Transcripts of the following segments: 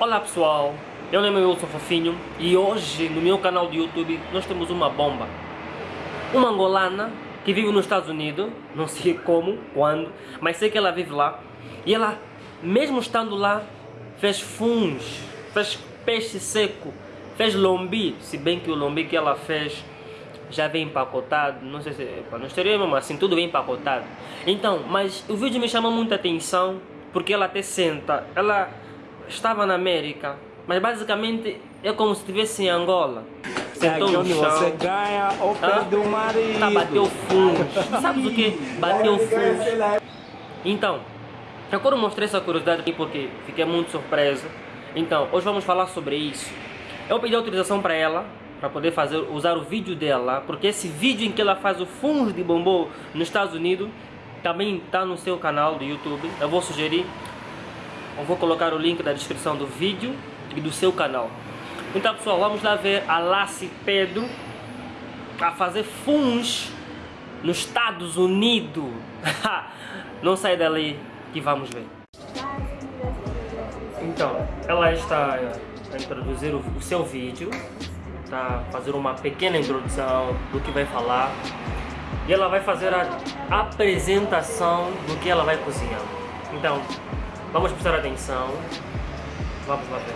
Olá pessoal, meu nome é Wilson Fofinho e hoje no meu canal do YouTube nós temos uma bomba. Uma angolana que vive nos Estados Unidos, não sei como, quando, mas sei que ela vive lá. E ela, mesmo estando lá, fez funs, fez peixe seco, fez lombi, se bem que o lombi que ela fez já vem empacotado, não sei se para não estaria mesmo assim, tudo bem empacotado. Então, mas o vídeo me chamou muita atenção porque ela até senta, ela estava na América, mas basicamente é como se estivesse em Angola. Sentou no chão. Você ganha o pé Ah, do marido. Tá, bateu fundo. Sabes o que? Bateu fundo. Então, eu quero mostrar essa curiosidade aqui porque fiquei muito surpreso. Então, hoje vamos falar sobre isso. Eu pedi autorização para ela, para poder fazer, usar o vídeo dela, porque esse vídeo em que ela faz o fundo de bombom nos Estados Unidos também está no seu canal do YouTube. Eu vou sugerir, eu vou colocar o link na descrição do vídeo e do seu canal. Então, pessoal, vamos lá ver a Lassi Pedro a fazer funs nos Estados Unidos. Não sai dali que vamos ver. Então, ela está a introduzir o, o seu vídeo, está a fazer uma pequena introdução do que vai falar e ela vai fazer a apresentação do que ela vai cozinhar. Então, vamos prestar atenção. Vamos lá ver.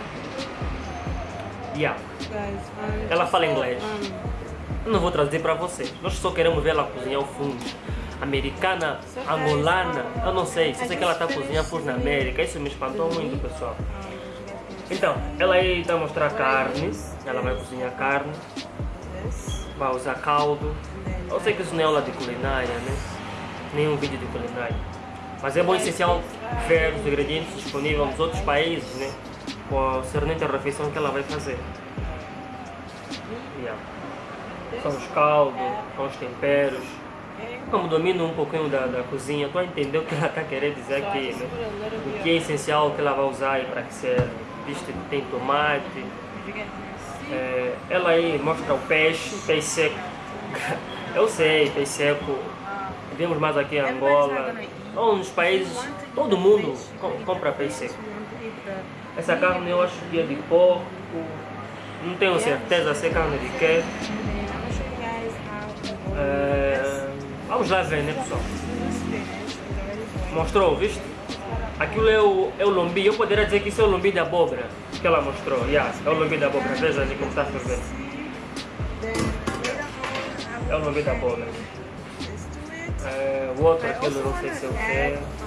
Yeah. Ela fala inglês. Eu não vou trazer para você. Nós só queremos ver ela cozinhar o fundo. Americana, angolana, eu não sei. Só sei que ela está cozinhando fundo na América. Isso me espantou muito, pessoal. Então, ela aí está a mostrar carne. Ela vai cozinhar carne. Vai usar caldo. Eu sei que isso não é aula de culinária, né? Nenhum vídeo de culinária. Mas é bom essencial ver os ingredientes disponíveis nos outros países, né? Concernente a refeição que ela vai fazer. Yeah. São os caldos, são os temperos. Como domino um pouquinho da, da cozinha, estou a entender o que ela está querendo dizer aqui, né? O que é essencial que ela vai usar e para que serve. Visto que tem tomate. É, ela aí mostra o peixe, peixe seco. Eu sei, peixe seco. Vemos mais aqui em Angola. Ou nos países, todo mundo com- compra peixe seco. Essa carne eu acho que é de porco. Não tenho certeza se é carne de quê. É, vamos lá ver, né pessoal? Mostrou, viste? Aquilo é o, é o lombi. Eu poderia dizer que isso é o lombi da abóbora que ela mostrou. Yeah, é o lombi da abóbora. Veja ali como está a ferver. É o lombi da abóbora. É, o outro, aquilo não sei se é o que.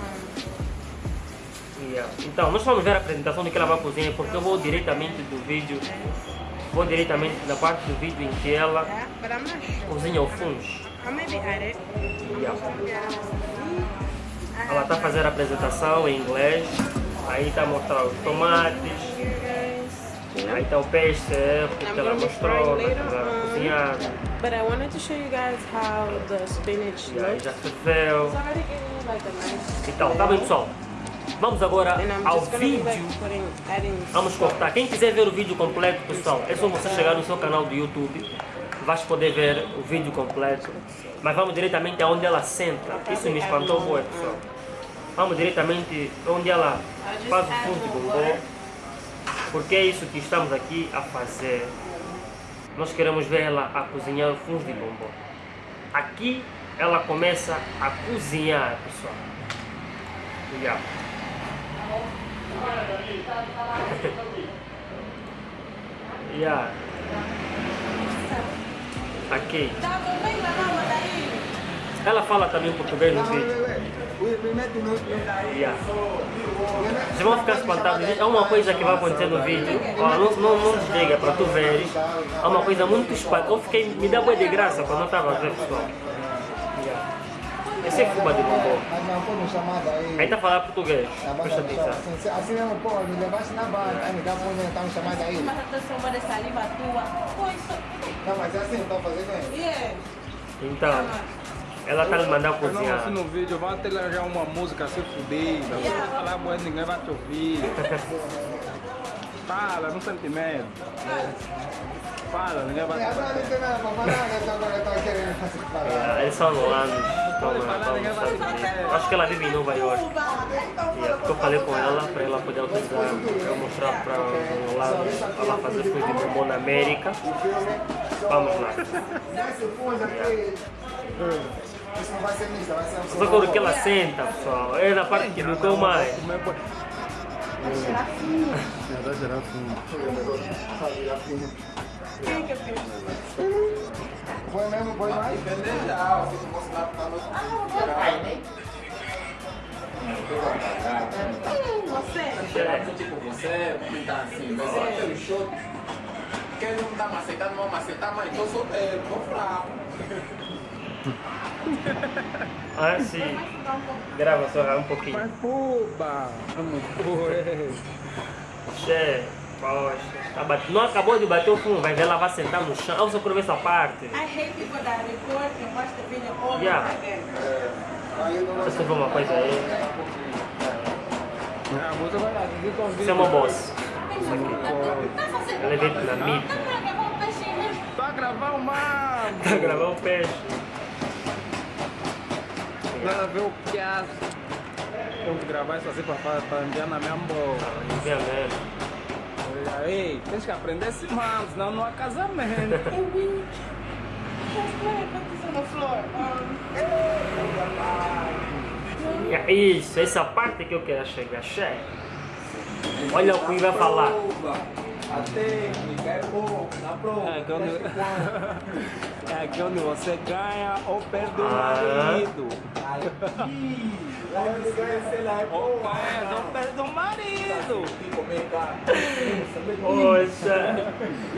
Yeah. Então, nós vamos ver a apresentação do que ela vai cozinhar, porque eu vou diretamente do vídeo, vou diretamente da parte do vídeo em que ela sure. cozinha o fungo. Yeah. Ela está fazendo a apresentação em inglês, aí está a mostrar os tomates, aí está o peixe seco que ela mostrou, né, ela cozinhar, But I wanted to show you guys how the spinach e aí já ferveu. Então, tá bem pessoal? Vamos agora ao vídeo. Vamos cortar. Quem quiser ver o vídeo completo, pessoal, é só você chegar no seu canal do YouTube. Vais poder ver o vídeo completo. Mas vamos diretamente aonde ela senta. Isso me espantou muito, pessoal. Vamos diretamente onde ela faz o fundo de bombom. Porque é isso que estamos aqui a fazer. Nós queremos ver ela a cozinhar o fundo de bombom. Aqui ela começa a cozinhar, pessoal. Yeah. Yeah. Aqui. Ela fala também português no vídeo. Yeah. Vocês vão ficar espantados. É uma coisa que vai acontecer no vídeo. Ó, não, não, não desliga para tu veres. É uma coisa muito espantosa. Eu fiquei, me dá boa de graça quando eu estava a ver, pessoal. Esse é fuba de bombom. Aí. Aí tá falando português. Tá Presta tá atenção. Assim, mesmo, pô, me levasse na barra, aí me dá uma tá no chamada aí. Mas a transforma de saliva tua. Isso. Não, mas é assim, estão fazendo aí. Yeah. Então, ela tá me mandando Eu não cozinhar. assim no vídeo, vai ter já uma música se fuder, você vai falar boa, ninguém vai te ouvir. Fala, não sente medo. Fala, ninguém vai Agora não tem nada pra falar, né? Tá querendo fazer falar. É, eles são angolanos. Acho que ela vive em Nova York. Yeah, porque eu falei com ela para ela poder autorizar eu mostrar para os angolanos ela fazer coisa de bombom na América. Vamos lá. Isso não vai ser mista, vai ser um Só quando que ela senta, pessoal, é na parte que não mais. comer por... Foi mesmo, foi mais? É. tipo você, tá assim, mas só aquele show. Quem não tá macetando, não macetar, mas solteiro, tô fraco. Ah, sim. Grava só um pouquinho. Mas! Vamos pôr. Che, poxa, tá bate- não acabou de bater o fundo, vai ver ela vai sentar no chão. Ah, você quer ver essa parte? I hate people that record and watch the video over Yeah. again. Você viu uma coisa aí? Isso é uma boss. Tá fazendo Ela é vietnamita. Tá pra gravar um peixinho. Tá gravando o mar! Tá gravando o peixe. Nada a ver o que é. Tenho que gravar isso assim pra, pra, pra enviar na minha boca. Vê mesmo. Ei, tens que aprender esse mal, senão não há casamento. É Isso, essa parte que eu quero chegar, che. Olha o que vai falar. A técnica é bom, tá pronto. É aqui onde, é aqui onde você ganha ou perde o Ah. marido. Onde ganha, sei lá, é Ou bom. perde ou perde o marido. Carne. Poxa.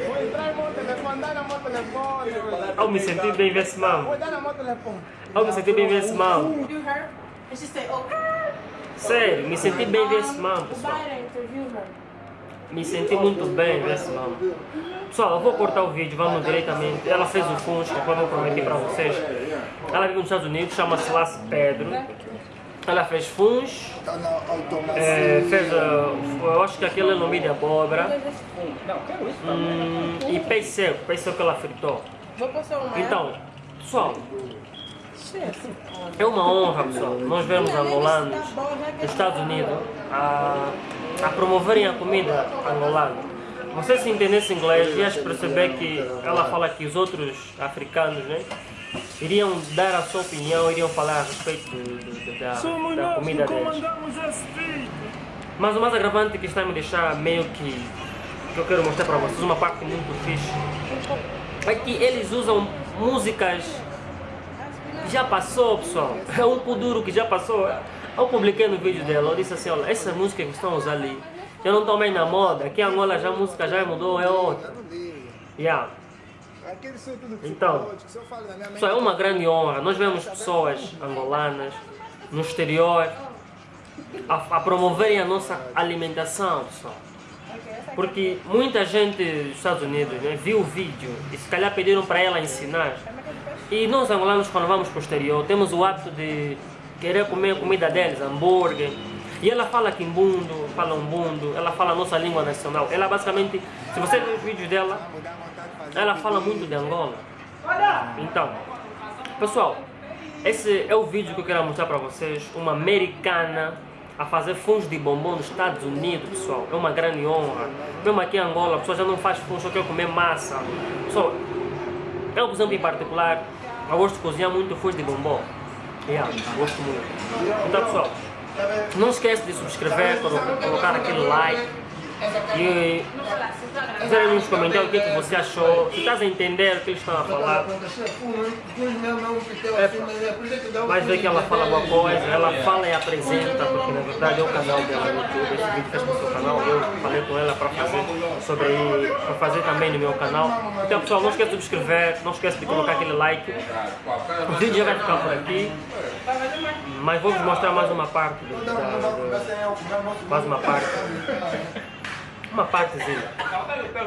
Vou entrar no meu telefone, dá no meu telefone. Eu me senti bem ver esse mão. Vou dar no meu telefone. Eu me senti bem ver esse mão. you her. And she said, oh, Sério, me senti bem ver esse mão, O pessoal. Biden interviewed her. Me senti muito bem ver esse mão. Pessoal, eu vou cortar o vídeo, vamos diretamente. Ela fez o Funs, conforme eu prometi para vocês. Ela vive nos Estados Unidos, chama-se Las Pedro. Ela fez Funs, é, fez, uh, eu acho que aquele é no meio de abóbora. Hum, e peixe seco, peixe seco que ela fritou. Então, pessoal, é uma honra, pessoal, nós vemos angolanos nos Estados Unidos a, a promoverem a comida angolana. Você se entendesse inglês, ias perceber que ela fala que os outros africanos, né, iriam dar a sua opinião, iriam falar a respeito de- de- da, da comida deles. Mas o mais agravante que está a me deixar meio que, que eu quero mostrar para vocês, uma parte muito fixe, é que eles usam músicas já passou, pessoal. É um puduro que já passou. Eu publiquei no vídeo dela, eu disse assim, olha, essa música que estão usando ali, já não estão mais na moda, aqui em Angola já a música já mudou, é outra. Yeah. Então, Pessoal, é uma grande honra. Nós vemos pessoas angolanas no exterior a, a promoverem a nossa alimentação, pessoal. Porque muita gente dos Estados Unidos né, viu o vídeo e se calhar pediram para ela ensinar. E nós angolanos, quando vamos para o exterior, temos o hábito de querer comer comida deles, hambúrguer. E ela fala quimbundo, fala umbundo, ela fala a nossa língua nacional. Ela basicamente, se você ver os vídeos dela, ela fala muito de Angola. Então, pessoal, esse é o vídeo que eu quero mostrar para vocês. Uma americana a fazer funs de bombom nos Estados Unidos, pessoal. É uma grande honra. Mesmo aqui em Angola, a pessoa já não faz funs, só quer comer massa. Pessoal, eu, por exemplo, em particular, eu gosto de cozinhar muito funs de bombom. Yeah, gosto muito. Então, pessoal, não esquece de subscrever, colo- colocar aquele like. E dizer aí nos comentários o que, é que você achou, se estás a entender o que eles estão a falar. Vais ver que ela fala alguma coisa, ela fala e apresenta, porque na verdade é o canal dela no YouTube, esse vídeo fez para o seu canal, eu falei com ela para fazer sobre para fazer também no meu canal. Então pessoal, não esquece de subscrever, não esquece de colocar aquele like. O vídeo já vai ficar por aqui, mas vou vos mostrar mais uma parte da, do- mais uma parte. Uma partezinha.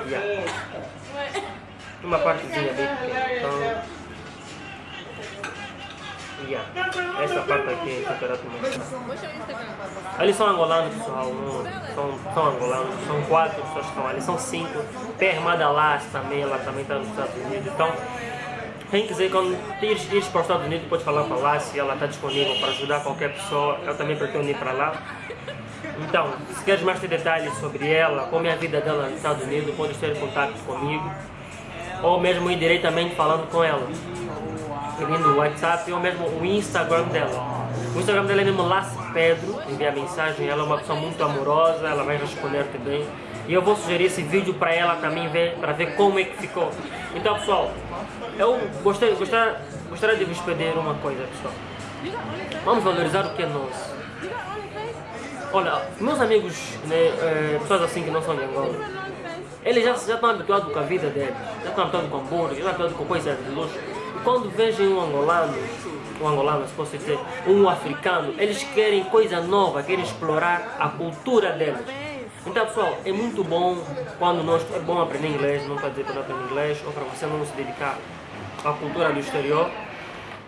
Yeah. Uma partezinha bem pequena. Então, Yeah. Essa parte aqui é temperatura. What's your Instagram? Ali são angolanos, pessoal. não- São, são angolanos. São quatro pessoas que estão ali. São cinco. Perma Dallas também, ela também está nos Estados Unidos. Então, quem quiser, quando ires, ires para os Estados Unidos, pode falar com ela se ela está disponível para ajudar qualquer pessoa. Eu também pretendo ir para lá. Então, se queres mais ter detalhes sobre ela, como é a vida dela nos Estados Unidos, podes ter contato comigo. Ou mesmo ir diretamente falando com ela. Pedindo o WhatsApp ou mesmo o Instagram dela. O Instagram dela é mesmo Lace Pedro, envia mensagem, ela é uma pessoa muito amorosa, ela vai responder-te bem. E eu vou sugerir esse vídeo para ela também ver, para ver como é que ficou. Então pessoal, eu gostaria, gostaria de vos pedir uma coisa pessoal. Vamos valorizar o que é nosso. Olha, meus amigos, né, eh, pessoas assim que não são de Angola, eles já, já estão habituados com a vida deles, já estão habituados com hambúrguer, já estão habituados com coisas de luxo. E quando veem um angolano, um angolano, se posso dizer, um africano, eles querem coisa nova, querem explorar a cultura deles. Então, pessoal, é muito bom quando nós. É bom aprender inglês, não quer dizer para não aprender inglês, ou para você não se dedicar à cultura do exterior.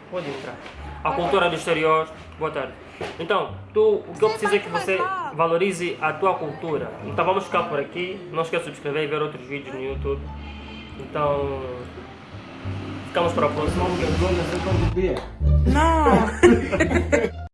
Pode entrar. A cultura do exterior. Boa tarde. Então, tu, o que eu preciso é que você valorize a tua cultura. Então vamos ficar por aqui. Não esqueça de subscrever e ver outros vídeos no YouTube. Então, ficamos para a próxima. No.